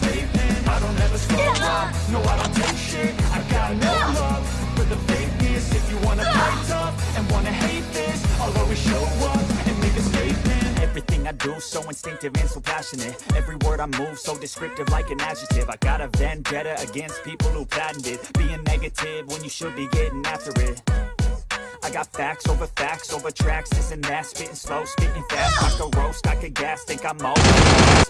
statement I don't ever slow up, no I don't take shit I got no love for the fakeness If you wanna play tough and wanna hate this I'll always show up and make a statement Everything I do so instinctive and so passionate. Every word I move so descriptive like an adjective. I got a vendetta against people who patented Being negative when you should be getting after it I got facts over facts over tracks, this and that. Spitting slow, spitting fast, I could roast, I could gas. Think I'm all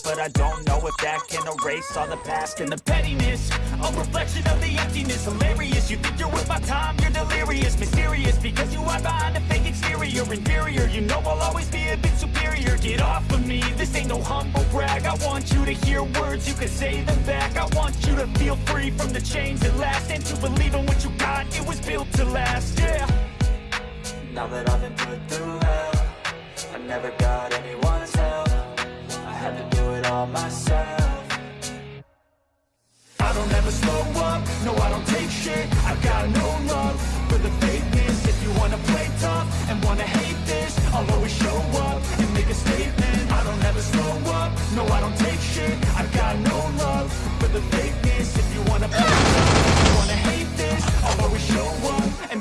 But I don't know if that can erase all the past And the pettiness, a reflection of the emptiness. Hilarious, you think you're worth my time, you're delirious. Mysterious, because you hide behind a fake exterior. Inferior, you know I'll always be a bit superior. Get off of me, this ain't no humble brag. I want you to hear words, you can say them back. I want you to feel free from the chains that last. And to believe in what you got, it was built to last, yeah now that I've been put through hell I never got anyone's help. I had to do it all myself. I don't ever slow up, no I don't take shit. I've got no love for the fakeness. If you wanna play tough and wanna hate this I'll always show up and make a statement. I don't ever slow up, no I don't take shit. I've got no love for the fakeness. If you wanna play tough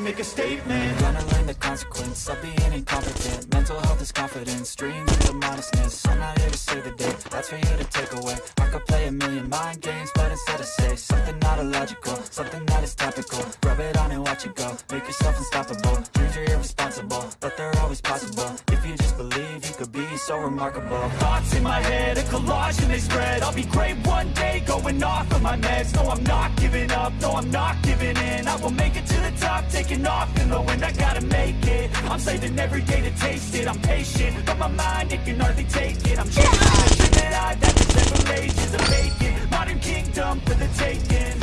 make a statement. Gonna learn the consequence of being incompetent. Mental health is confidence, dreams into modestness. I'm not here to save the day, that's for you to take away. I could play a million mind games, but instead I say Something not illogical, something that is topical. Rub it on and watch it go, make yourself unstoppable. Dreams are irresponsible, but they're always possible. If you just believe, you could be so remarkable. Thoughts in my head, a collage and they spread. I'll be great one day, going off of my meds. No, I'm not giving up, no, I'm not giving in. I will make it to the top, taking off in the wind. I gotta make it, I'm saving every day to taste it. I'm patient, but my mind, it can hardly take it. I'm chasing the dream that I've had for several ages of vacant Modern kingdom for the taking.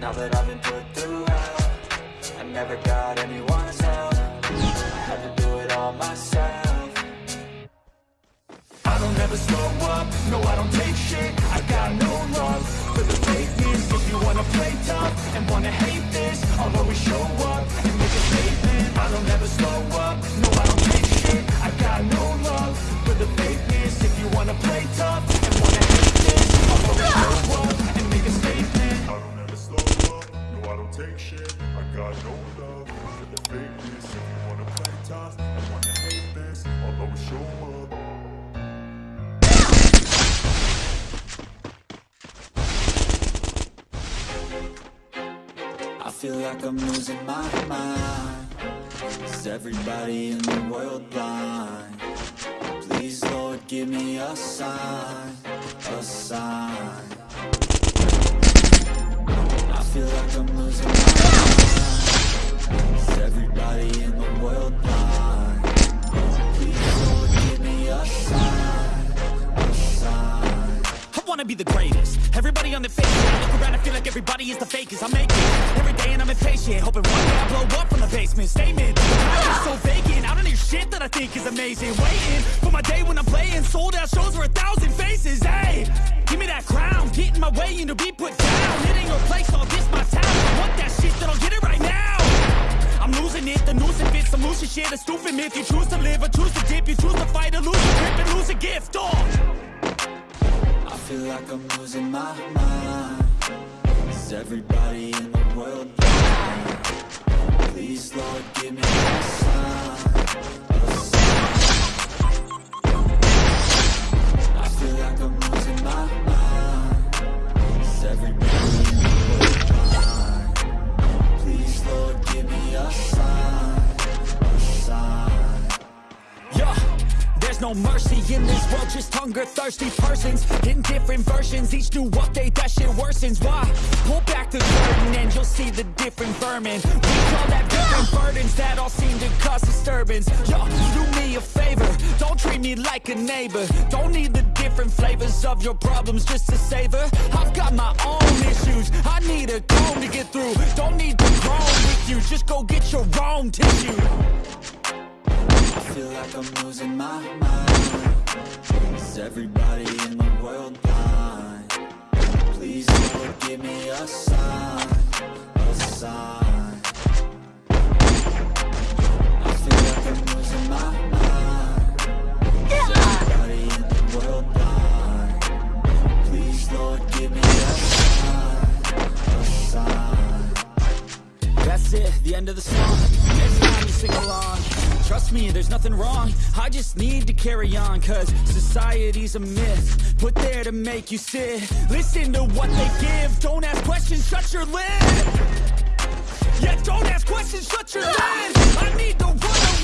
Now that I've been put through hell I never got anyone's help. I had to do it all myself. I don't ever slow up, no I don't take shit. I got no love for the fakeness If you wanna play tough and wanna hate this I'll always show shit I got no love for the fakeness. If you wanna play tough and wanna hate this. I'll always show up I feel like I'm losing my mind. Is everybody in the world blind? Please Lord give me a sign, a sign I look around and feel like everybody is the fakest. I make it every day and I'm impatient. Hoping one day I blow up from the basement. Statement I'm so vacant. I don't hear shit that I think is amazing. Waiting for my day when I'm playing. Sold out shows for a thousand faces. Hey, give me that crown. Get in my way and to be put down. Hitting your place, all this my town. I want that shit, then I'll get it right now. I'm losing it, the noose it fits Some losing shit, a stupid myth. You choose to live or choose to dip. You choose to fight or lose a grip and lose a gift. Oh. I feel like I'm losing my mind Is everybody in the world blind? Please, Lord, give me a sign. I feel like I'm losing my mind Is everybody in the world blind? Please, Lord, give me a sign, a sign there's no mercy in this world, just hunger-thirsty persons. In different versions, each new update, that shit worsens. Why? Pull back the curtain and you'll see the different vermin. We all have different burdens that all seem to cause disturbance. Yo, do me a favor, don't treat me like a neighbor. Don't need the different flavors of your problems just to savor. I've got my own issues, I need a comb to get through. Don't need to groan with you, just go get your own tissue. I feel like I'm losing my mind Everybody in the world blind? Please Lord, give me a sign A sign I feel like I'm losing my mind Is everybody in the world blind? Please Lord, give me a sign A sign That's it, the end of the song me, there's nothing wrong. I just need to carry on Cause society's a myth. Put there to make you sit. Listen to what they give. Don't ask questions, shut your lid. Yeah, don't ask questions, shut your lid. I need to run away